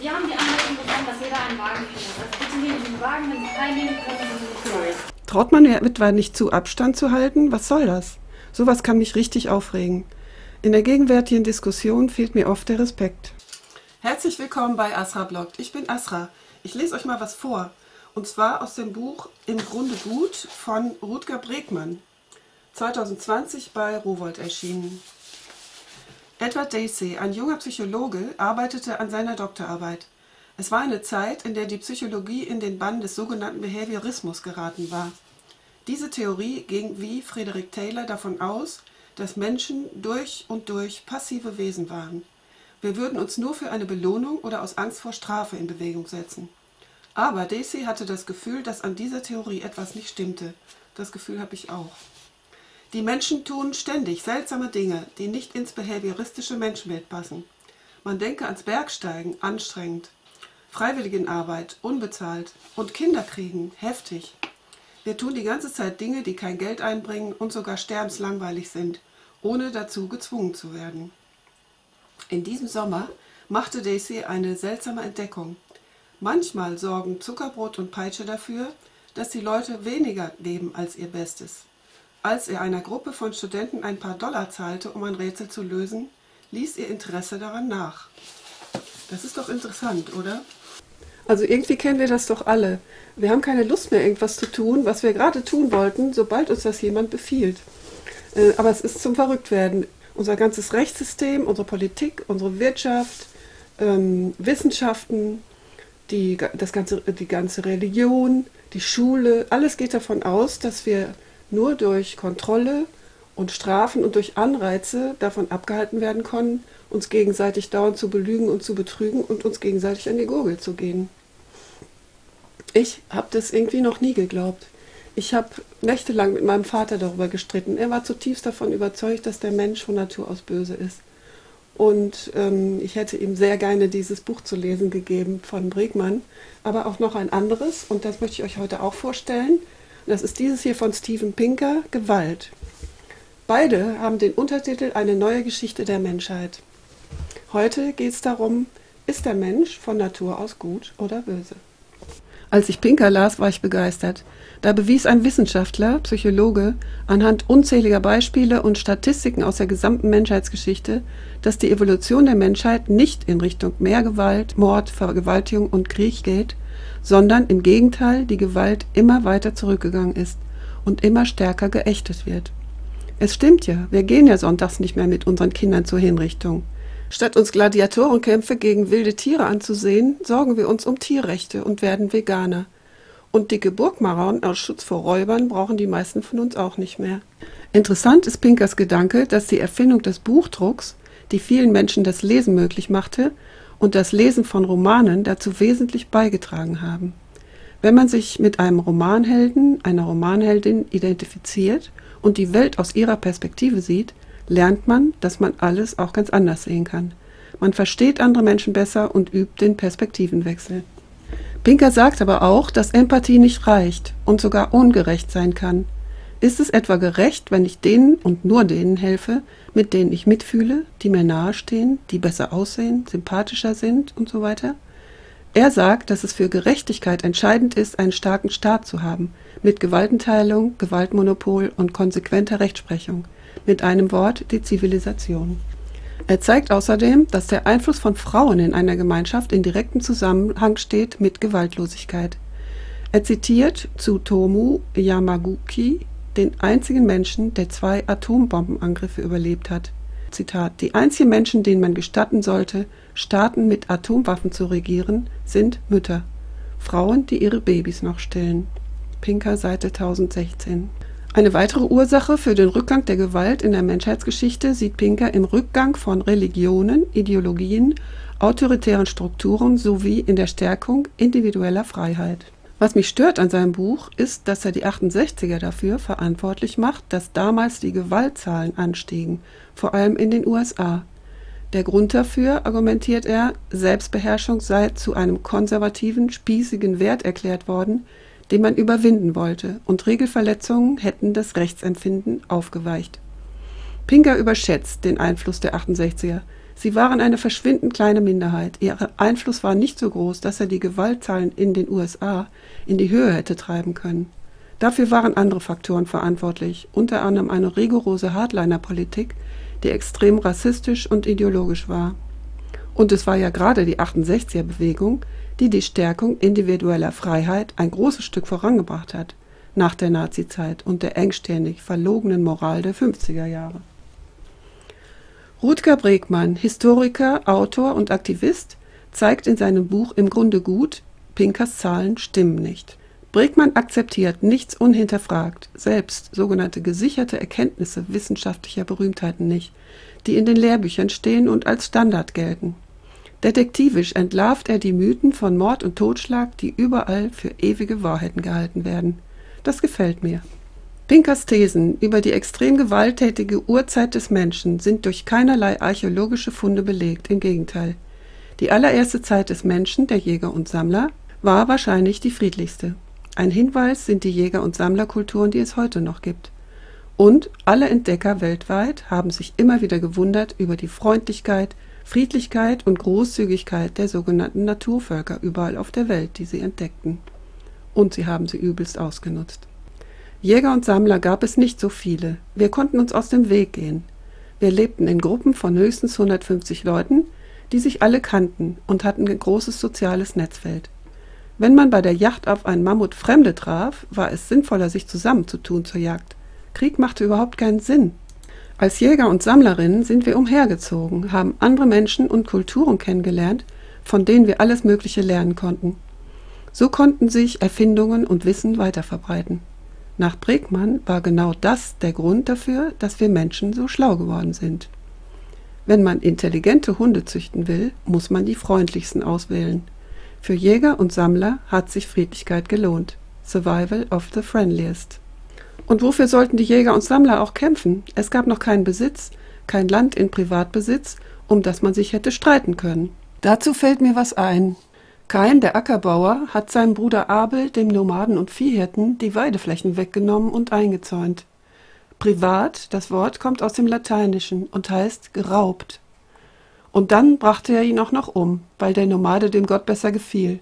Wir haben die Anleitung bekommen, dass jeder einen Wagen findet. Also bitte nehmen Sie den Wagen, wenn Sie teilnehmen, können Sie nicht durch. Traut man etwa nicht zu, Abstand zu halten? Was soll das? Sowas kann mich richtig aufregen. In der gegenwärtigen Diskussion fehlt mir oft der Respekt. Herzlich willkommen bei Asra Bloggt. Ich bin Asra. Ich lese euch mal was vor. Und zwar aus dem Buch Im Grunde gut von Rutger Bregmann. 2020 bei Rowold erschienen. Edward Dacey, ein junger Psychologe, arbeitete an seiner Doktorarbeit. Es war eine Zeit, in der die Psychologie in den Bann des sogenannten Behaviorismus geraten war. Diese Theorie ging wie Frederick Taylor davon aus, dass Menschen durch und durch passive Wesen waren. Wir würden uns nur für eine Belohnung oder aus Angst vor Strafe in Bewegung setzen. Aber Dacey hatte das Gefühl, dass an dieser Theorie etwas nicht stimmte. Das Gefühl habe ich auch. Die Menschen tun ständig seltsame Dinge, die nicht ins behavioristische Menschenbild passen. Man denke ans Bergsteigen, anstrengend, Freiwilligenarbeit, unbezahlt und Kinderkriegen, heftig. Wir tun die ganze Zeit Dinge, die kein Geld einbringen und sogar sterbenslangweilig sind, ohne dazu gezwungen zu werden. In diesem Sommer machte Daisy eine seltsame Entdeckung. Manchmal sorgen Zuckerbrot und Peitsche dafür, dass die Leute weniger leben als ihr Bestes. Als er einer Gruppe von Studenten ein paar Dollar zahlte, um ein Rätsel zu lösen, ließ ihr Interesse daran nach. Das ist doch interessant, oder? Also irgendwie kennen wir das doch alle. Wir haben keine Lust mehr, irgendwas zu tun, was wir gerade tun wollten, sobald uns das jemand befiehlt. Äh, aber es ist zum Verrücktwerden. Unser ganzes Rechtssystem, unsere Politik, unsere Wirtschaft, ähm, Wissenschaften, die, das ganze, die ganze Religion, die Schule, alles geht davon aus, dass wir nur durch Kontrolle und Strafen und durch Anreize davon abgehalten werden können, uns gegenseitig dauernd zu belügen und zu betrügen und uns gegenseitig an die Gurgel zu gehen. Ich habe das irgendwie noch nie geglaubt. Ich habe nächtelang mit meinem Vater darüber gestritten. Er war zutiefst davon überzeugt, dass der Mensch von Natur aus böse ist. Und ähm, ich hätte ihm sehr gerne dieses Buch zu lesen gegeben von Bregmann, aber auch noch ein anderes, und das möchte ich euch heute auch vorstellen. Das ist dieses hier von Steven Pinker, Gewalt. Beide haben den Untertitel Eine neue Geschichte der Menschheit. Heute geht es darum, ist der Mensch von Natur aus gut oder böse? Als ich Pinker las, war ich begeistert. Da bewies ein Wissenschaftler, Psychologe, anhand unzähliger Beispiele und Statistiken aus der gesamten Menschheitsgeschichte, dass die Evolution der Menschheit nicht in Richtung mehr Gewalt, Mord, Vergewaltigung und Krieg geht, sondern im Gegenteil die Gewalt immer weiter zurückgegangen ist und immer stärker geächtet wird. Es stimmt ja, wir gehen ja sonntags nicht mehr mit unseren Kindern zur Hinrichtung. Statt uns Gladiatorenkämpfe gegen wilde Tiere anzusehen, sorgen wir uns um Tierrechte und werden Veganer. Und dicke Burgmarauen aus Schutz vor Räubern brauchen die meisten von uns auch nicht mehr. Interessant ist Pinkers Gedanke, dass die Erfindung des Buchdrucks, die vielen Menschen das Lesen möglich machte, und das Lesen von Romanen dazu wesentlich beigetragen haben. Wenn man sich mit einem Romanhelden, einer Romanheldin identifiziert und die Welt aus ihrer Perspektive sieht, lernt man, dass man alles auch ganz anders sehen kann. Man versteht andere Menschen besser und übt den Perspektivenwechsel. Pinker sagt aber auch, dass Empathie nicht reicht und sogar ungerecht sein kann. Ist es etwa gerecht, wenn ich denen und nur denen helfe, mit denen ich mitfühle, die mir nahestehen, die besser aussehen, sympathischer sind und so weiter? Er sagt, dass es für Gerechtigkeit entscheidend ist, einen starken Staat zu haben, mit Gewaltenteilung, Gewaltmonopol und konsequenter Rechtsprechung, mit einem Wort die Zivilisation. Er zeigt außerdem, dass der Einfluss von Frauen in einer Gemeinschaft in direktem Zusammenhang steht mit Gewaltlosigkeit. Er zitiert Tsutomu Yamaguchi, den einzigen Menschen, der zwei Atombombenangriffe überlebt hat. Zitat: Die einzigen Menschen, denen man gestatten sollte, Staaten mit Atomwaffen zu regieren, sind Mütter. Frauen, die ihre Babys noch stillen. Pinker, Seite 1016. Eine weitere Ursache für den Rückgang der Gewalt in der Menschheitsgeschichte sieht Pinker im Rückgang von Religionen, Ideologien, autoritären Strukturen sowie in der Stärkung individueller Freiheit. Was mich stört an seinem Buch, ist, dass er die 68er dafür verantwortlich macht, dass damals die Gewaltzahlen anstiegen, vor allem in den USA. Der Grund dafür, argumentiert er, Selbstbeherrschung sei zu einem konservativen, spießigen Wert erklärt worden, den man überwinden wollte, und Regelverletzungen hätten das Rechtsempfinden aufgeweicht. Pinker überschätzt den Einfluss der 68er. Sie waren eine verschwindend kleine Minderheit. Ihr Einfluss war nicht so groß, dass er die Gewaltzahlen in den USA in die Höhe hätte treiben können. Dafür waren andere Faktoren verantwortlich, unter anderem eine rigorose Hardliner-Politik, die extrem rassistisch und ideologisch war. Und es war ja gerade die 68er-Bewegung, die die Stärkung individueller Freiheit ein großes Stück vorangebracht hat, nach der Nazizeit und der engstirnig verlogenen Moral der 50er Jahre. Rutger Bregmann, Historiker, Autor und Aktivist, zeigt in seinem Buch Im Grunde gut, Pinkers Zahlen stimmen nicht. Bregmann akzeptiert nichts unhinterfragt, selbst sogenannte gesicherte Erkenntnisse wissenschaftlicher Berühmtheiten nicht, die in den Lehrbüchern stehen und als Standard gelten. Detektivisch entlarvt er die Mythen von Mord und Totschlag, die überall für ewige Wahrheiten gehalten werden. Das gefällt mir. Pinkers Thesen über die extrem gewalttätige Urzeit des Menschen sind durch keinerlei archäologische Funde belegt, im Gegenteil. Die allererste Zeit des Menschen, der Jäger und Sammler, war wahrscheinlich die friedlichste. Ein Hinweis sind die Jäger- und Sammlerkulturen, die es heute noch gibt. Und alle Entdecker weltweit haben sich immer wieder gewundert über die Freundlichkeit, Friedlichkeit und Großzügigkeit der sogenannten Naturvölker überall auf der Welt, die sie entdeckten. Und sie haben sie übelst ausgenutzt. Jäger und Sammler gab es nicht so viele. Wir konnten uns aus dem Weg gehen. Wir lebten in Gruppen von höchstens 150 Leuten, die sich alle kannten und hatten ein großes soziales Netzfeld. Wenn man bei der Jagd auf einen Mammut Fremde traf, war es sinnvoller, sich zusammenzutun zur Jagd. Krieg machte überhaupt keinen Sinn. Als Jäger und Sammlerinnen sind wir umhergezogen, haben andere Menschen und Kulturen kennengelernt, von denen wir alles Mögliche lernen konnten. So konnten sich Erfindungen und Wissen weiterverbreiten. Nach Bregmann war genau das der Grund dafür, dass wir Menschen so schlau geworden sind. Wenn man intelligente Hunde züchten will, muss man die freundlichsten auswählen. Für Jäger und Sammler hat sich Friedlichkeit gelohnt. Survival of the friendliest. Und wofür sollten die Jäger und Sammler auch kämpfen? Es gab noch keinen Besitz, kein Land in Privatbesitz, um das man sich hätte streiten können. Dazu fällt mir was ein. Kain, der Ackerbauer, hat seinem Bruder Abel, dem Nomaden und Viehhirten, die Weideflächen weggenommen und eingezäunt. Privat, das Wort kommt aus dem Lateinischen und heißt geraubt. Und dann brachte er ihn auch noch um, weil der Nomade dem Gott besser gefiel.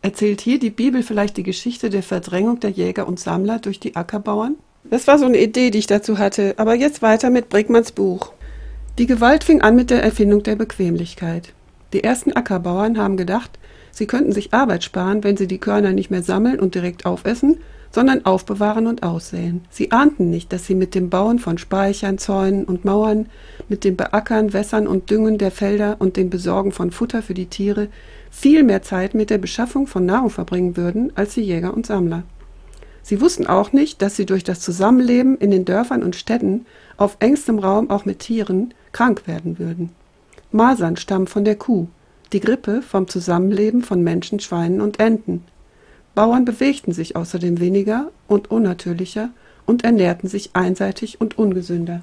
Erzählt hier die Bibel vielleicht die Geschichte der Verdrängung der Jäger und Sammler durch die Ackerbauern? Das war so eine Idee, die ich dazu hatte, aber jetzt weiter mit Brickmanns Buch. Die Gewalt fing an mit der Erfindung der Bequemlichkeit. Die ersten Ackerbauern haben gedacht, Sie könnten sich Arbeit sparen, wenn sie die Körner nicht mehr sammeln und direkt aufessen, sondern aufbewahren und aussäen. Sie ahnten nicht, dass sie mit dem Bauen von Speichern, Zäunen und Mauern, mit dem Beackern, Wässern und Düngen der Felder und dem Besorgen von Futter für die Tiere viel mehr Zeit mit der Beschaffung von Nahrung verbringen würden als die Jäger und Sammler. Sie wussten auch nicht, dass sie durch das Zusammenleben in den Dörfern und Städten auf engstem Raum auch mit Tieren krank werden würden. Masern stammen von der Kuh, die Grippe vom Zusammenleben von Menschen, Schweinen und Enten. Bauern bewegten sich außerdem weniger und unnatürlicher und ernährten sich einseitig und ungesünder.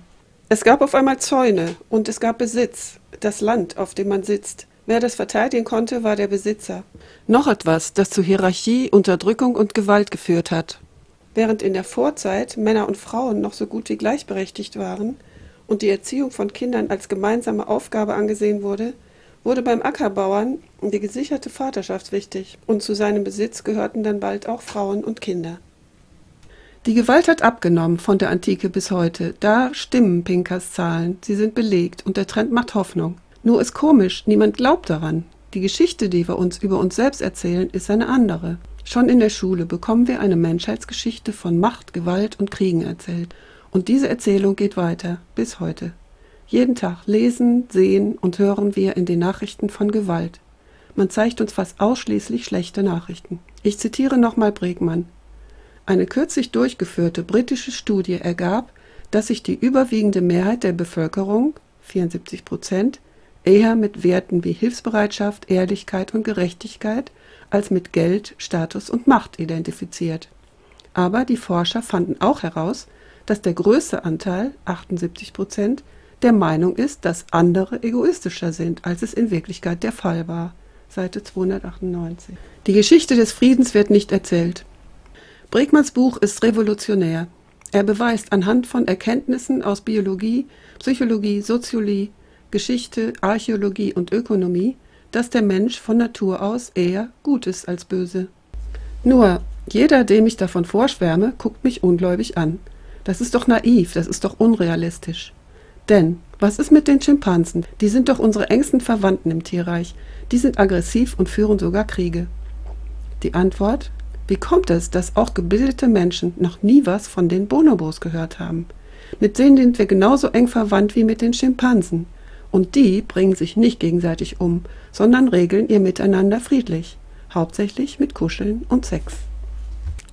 Es gab auf einmal Zäune und es gab Besitz, das Land, auf dem man sitzt. Wer das verteidigen konnte, war der Besitzer. Noch etwas, das zu Hierarchie, Unterdrückung und Gewalt geführt hat. Während in der Vorzeit Männer und Frauen noch so gut wie gleichberechtigt waren und die Erziehung von Kindern als gemeinsame Aufgabe angesehen wurde, wurde beim Ackerbauern die gesicherte Vaterschaft wichtig und zu seinem Besitz gehörten dann bald auch Frauen und Kinder. Die Gewalt hat abgenommen von der Antike bis heute. Da stimmen Pinkers Zahlen, sie sind belegt und der Trend macht Hoffnung. Nur ist komisch, niemand glaubt daran. Die Geschichte, die wir uns über uns selbst erzählen, ist eine andere. Schon in der Schule bekommen wir eine Menschheitsgeschichte von Macht, Gewalt und Kriegen erzählt. Und diese Erzählung geht weiter, bis heute. Jeden Tag lesen, sehen und hören wir in den Nachrichten von Gewalt. Man zeigt uns fast ausschließlich schlechte Nachrichten. Ich zitiere nochmal Bregmann. Eine kürzlich durchgeführte britische Studie ergab, dass sich die überwiegende Mehrheit der Bevölkerung, 74 Prozent, eher mit Werten wie Hilfsbereitschaft, Ehrlichkeit und Gerechtigkeit als mit Geld, Status und Macht identifiziert. Aber die Forscher fanden auch heraus, dass der größte Anteil, 78 Prozent, der Meinung ist, dass andere egoistischer sind, als es in Wirklichkeit der Fall war. Seite 298. Die Geschichte des Friedens wird nicht erzählt. Bregmanns Buch ist revolutionär. Er beweist anhand von Erkenntnissen aus Biologie, Psychologie, Soziologie, Geschichte, Archäologie und Ökonomie, dass der Mensch von Natur aus eher gut ist als böse. Nur, jeder, dem ich davon vorschwärme, guckt mich ungläubig an. Das ist doch naiv, das ist doch unrealistisch. Denn, was ist mit den Schimpansen? Die sind doch unsere engsten Verwandten im Tierreich. Die sind aggressiv und führen sogar Kriege. Die Antwort? Wie kommt es, dass auch gebildete Menschen noch nie was von den Bonobos gehört haben? Mit denen sind wir genauso eng verwandt wie mit den Schimpansen. Und die bringen sich nicht gegenseitig um, sondern regeln ihr Miteinander friedlich, hauptsächlich mit Kuscheln und Sex.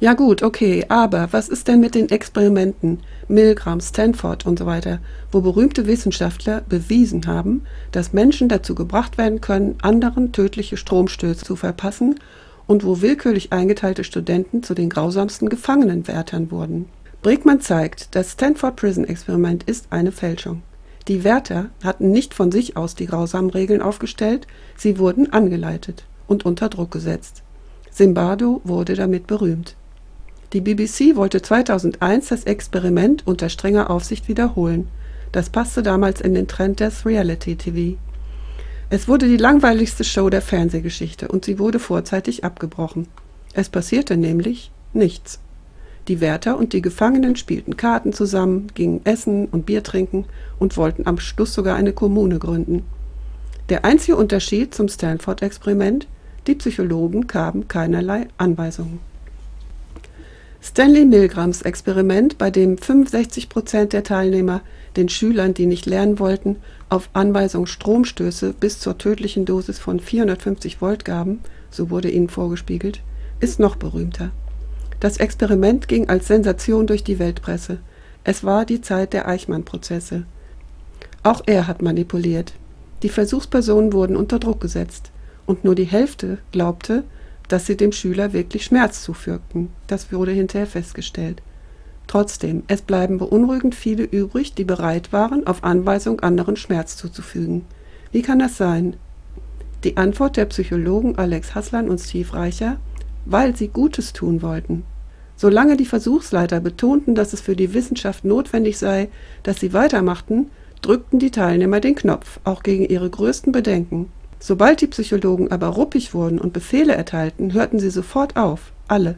Ja gut, okay, aber was ist denn mit den Experimenten, Milgram, Stanford und so weiter, wo berühmte Wissenschaftler bewiesen haben, dass Menschen dazu gebracht werden können, anderen tödliche Stromstöße zu verpassen und wo willkürlich eingeteilte Studenten zu den grausamsten Gefangenenwärtern wurden. Bregmann zeigt, das Stanford Prison Experiment ist eine Fälschung. Die Wärter hatten nicht von sich aus die grausamen Regeln aufgestellt, sie wurden angeleitet und unter Druck gesetzt. Zimbardo wurde damit berühmt. Die BBC wollte 2001 das Experiment unter strenger Aufsicht wiederholen. Das passte damals in den Trend des Reality TV. Es wurde die langweiligste Show der Fernsehgeschichte und sie wurde vorzeitig abgebrochen. Es passierte nämlich nichts. Die Wärter und die Gefangenen spielten Karten zusammen, gingen essen und Bier trinken und wollten am Schluss sogar eine Kommune gründen. Der einzige Unterschied zum Stanford-Experiment, die Psychologen gaben keinerlei Anweisungen. Stanley Milgrams Experiment, bei dem 65 Prozent der Teilnehmer den Schülern, die nicht lernen wollten, auf Anweisung Stromstöße bis zur tödlichen Dosis von 450 Volt gaben, so wurde ihnen vorgespiegelt, ist noch berühmter. Das Experiment ging als Sensation durch die Weltpresse. Es war die Zeit der Eichmann-Prozesse. Auch er hat manipuliert. Die Versuchspersonen wurden unter Druck gesetzt, und nur die Hälfte glaubte, dass sie dem Schüler wirklich Schmerz zufügten. Das wurde hinterher festgestellt. Trotzdem, es bleiben beunruhigend viele übrig, die bereit waren, auf Anweisung anderen Schmerz zuzufügen. Wie kann das sein? Die Antwort der Psychologen Alex Haslan und Steve Reicher, weil sie Gutes tun wollten. Solange die Versuchsleiter betonten, dass es für die Wissenschaft notwendig sei, dass sie weitermachten, drückten die Teilnehmer den Knopf, auch gegen ihre größten Bedenken. Sobald die Psychologen aber ruppig wurden und Befehle erteilten, hörten sie sofort auf, alle.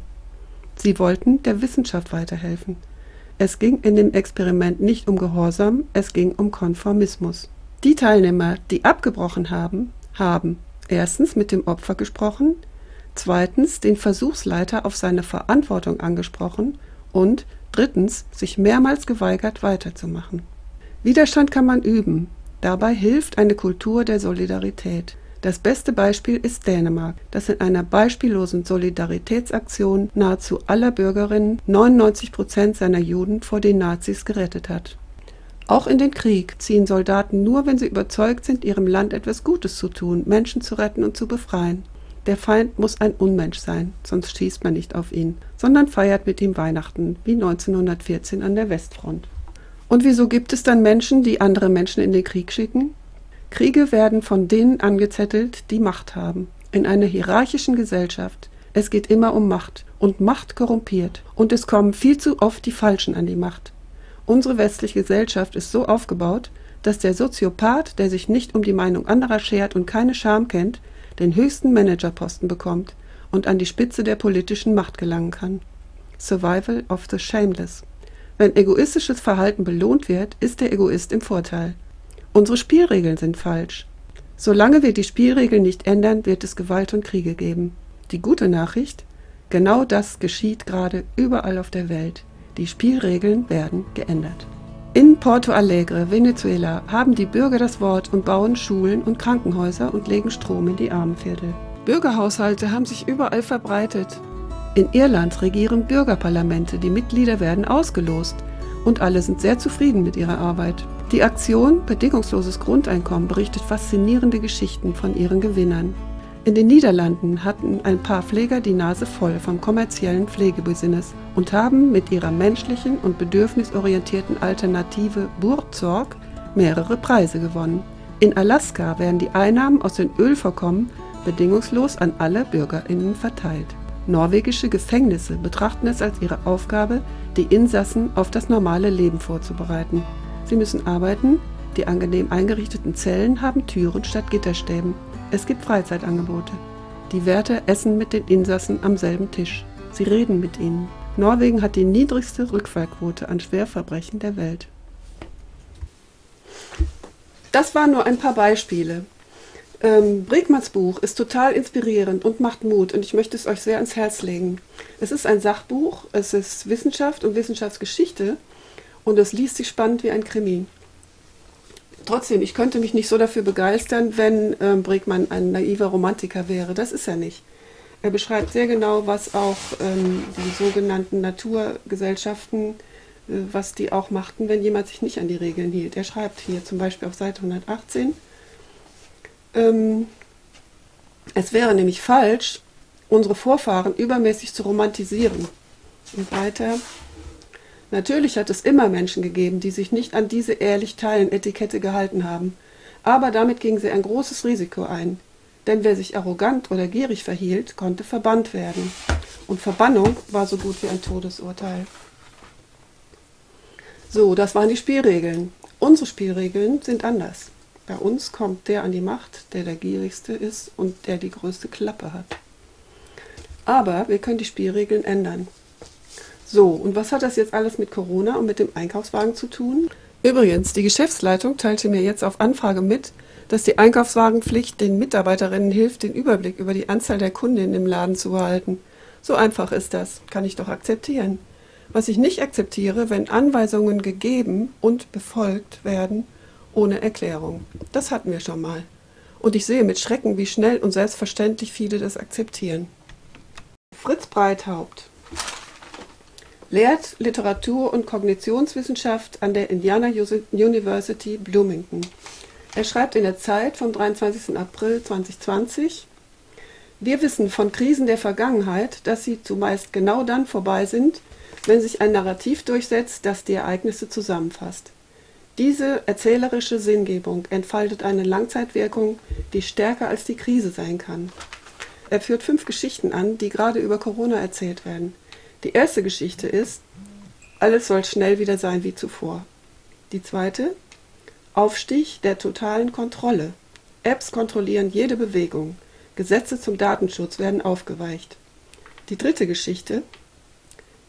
Sie wollten der Wissenschaft weiterhelfen. Es ging in dem Experiment nicht um Gehorsam, es ging um Konformismus. Die Teilnehmer, die abgebrochen haben, haben erstens mit dem Opfer gesprochen, zweitens den Versuchsleiter auf seine Verantwortung angesprochen und drittens sich mehrmals geweigert weiterzumachen. Widerstand kann man üben, Dabei hilft eine Kultur der Solidarität. Das beste Beispiel ist Dänemark, das in einer beispiellosen Solidaritätsaktion nahezu aller Bürgerinnen 99 Prozent seiner Juden vor den Nazis gerettet hat. Auch in den Krieg ziehen Soldaten nur, wenn sie überzeugt sind, ihrem Land etwas Gutes zu tun, Menschen zu retten und zu befreien. Der Feind muss ein Unmensch sein, sonst schießt man nicht auf ihn, sondern feiert mit ihm Weihnachten, wie 1914 an der Westfront. Und wieso gibt es dann Menschen, die andere Menschen in den Krieg schicken? Kriege werden von denen angezettelt, die Macht haben. In einer hierarchischen Gesellschaft. Es geht immer um Macht. Und Macht korrumpiert. Und es kommen viel zu oft die Falschen an die Macht. Unsere westliche Gesellschaft ist so aufgebaut, dass der Soziopath, der sich nicht um die Meinung anderer schert und keine Scham kennt, den höchsten Managerposten bekommt und an die Spitze der politischen Macht gelangen kann. Survival of the Shameless. Wenn egoistisches Verhalten belohnt wird, ist der Egoist im Vorteil. Unsere Spielregeln sind falsch. Solange wir die Spielregeln nicht ändern, wird es Gewalt und Kriege geben. Die gute Nachricht? Genau das geschieht gerade überall auf der Welt. Die Spielregeln werden geändert. In Porto Alegre, Venezuela, haben die Bürger das Wort und bauen Schulen und Krankenhäuser und legen Strom in die Armenviertel. Bürgerhaushalte haben sich überall verbreitet. In Irland regieren Bürgerparlamente, die Mitglieder werden ausgelost und alle sind sehr zufrieden mit ihrer Arbeit. Die Aktion Bedingungsloses Grundeinkommen berichtet faszinierende Geschichten von ihren Gewinnern. In den Niederlanden hatten ein paar Pfleger die Nase voll vom kommerziellen Pflegebusiness und haben mit ihrer menschlichen und bedürfnisorientierten Alternative Burzorg mehrere Preise gewonnen. In Alaska werden die Einnahmen aus den Ölvorkommen bedingungslos an alle BürgerInnen verteilt. Norwegische Gefängnisse betrachten es als ihre Aufgabe, die Insassen auf das normale Leben vorzubereiten. Sie müssen arbeiten, Die angenehm eingerichteten Zellen haben Türen statt Gitterstäben. Es gibt Freizeitangebote. Die Wärter essen mit den Insassen am selben Tisch. Sie reden mit ihnen. Norwegen hat die niedrigste Rückfallquote an Schwerverbrechen der Welt. Das waren nur ein paar Beispiele. Ähm, Bregmanns Buch ist total inspirierend und macht Mut und ich möchte es euch sehr ans Herz legen. Es ist ein Sachbuch, es ist Wissenschaft und Wissenschaftsgeschichte und es liest sich spannend wie ein Krimi. Trotzdem, ich könnte mich nicht so dafür begeistern, wenn ähm, Bregmann ein naiver Romantiker wäre. Das ist er nicht. Er beschreibt sehr genau, was auch ähm, die sogenannten Naturgesellschaften, äh, was die auch machten, wenn jemand sich nicht an die Regeln hielt. Er schreibt hier zum Beispiel auf Seite 118, ähm, es wäre nämlich falsch, unsere Vorfahren übermäßig zu romantisieren. Und weiter, natürlich hat es immer Menschen gegeben, die sich nicht an diese ehrlich teilen Etikette gehalten haben, aber damit gingen sie ein großes Risiko ein. Denn wer sich arrogant oder gierig verhielt, konnte verbannt werden. Und Verbannung war so gut wie ein Todesurteil. So, das waren die Spielregeln. Unsere Spielregeln sind anders. Bei uns kommt der an die Macht, der der gierigste ist und der die größte Klappe hat. Aber wir können die Spielregeln ändern. So, und was hat das jetzt alles mit Corona und mit dem Einkaufswagen zu tun? Übrigens, die Geschäftsleitung teilte mir jetzt auf Anfrage mit, dass die Einkaufswagenpflicht den Mitarbeiterinnen hilft, den Überblick über die Anzahl der Kundinnen im Laden zu behalten. So einfach ist das, kann ich doch akzeptieren. Was ich nicht akzeptiere, wenn Anweisungen gegeben und befolgt werden ohne Erklärung. Das hatten wir schon mal. Und ich sehe mit Schrecken, wie schnell und selbstverständlich viele das akzeptieren. Fritz Breithaupt lehrt Literatur- und Kognitionswissenschaft an der Indiana University Bloomington. Er schreibt in der Zeit vom 23. April 2020, wir wissen von Krisen der Vergangenheit, dass sie zumeist genau dann vorbei sind, wenn sich ein Narrativ durchsetzt, das die Ereignisse zusammenfasst. Diese erzählerische Sinngebung entfaltet eine Langzeitwirkung, die stärker als die Krise sein kann. Er führt fünf Geschichten an, die gerade über Corona erzählt werden. Die erste Geschichte ist, alles soll schnell wieder sein wie zuvor. Die zweite, Aufstieg der totalen Kontrolle. Apps kontrollieren jede Bewegung. Gesetze zum Datenschutz werden aufgeweicht. Die dritte Geschichte.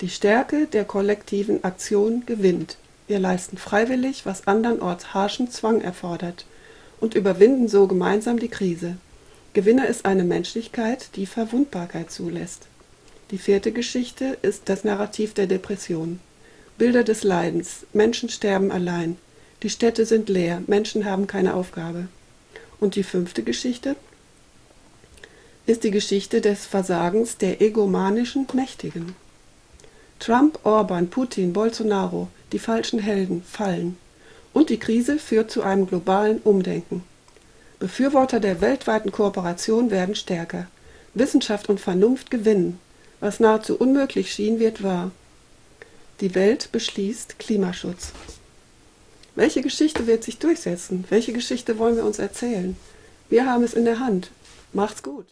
Die Stärke der kollektiven Aktion gewinnt. Wir leisten freiwillig, was andernorts harschen Zwang erfordert und überwinden so gemeinsam die Krise. Gewinner ist eine Menschlichkeit, die Verwundbarkeit zulässt. Die vierte Geschichte ist das Narrativ der Depression. Bilder des Leidens. Menschen sterben allein. Die Städte sind leer, Menschen haben keine Aufgabe. Und die fünfte Geschichte ist die Geschichte des Versagens der egomanischen Mächtigen. Trump, Orban, Putin, Bolsonaro, die falschen Helden fallen. Und die Krise führt zu einem globalen Umdenken. Befürworter der weltweiten Kooperation werden stärker. Wissenschaft und Vernunft gewinnen. Was nahezu unmöglich schien, wird wahr. Die Welt beschließt Klimaschutz. Welche Geschichte wird sich durchsetzen? Welche Geschichte wollen wir uns erzählen? Wir haben es in der Hand. Macht's gut.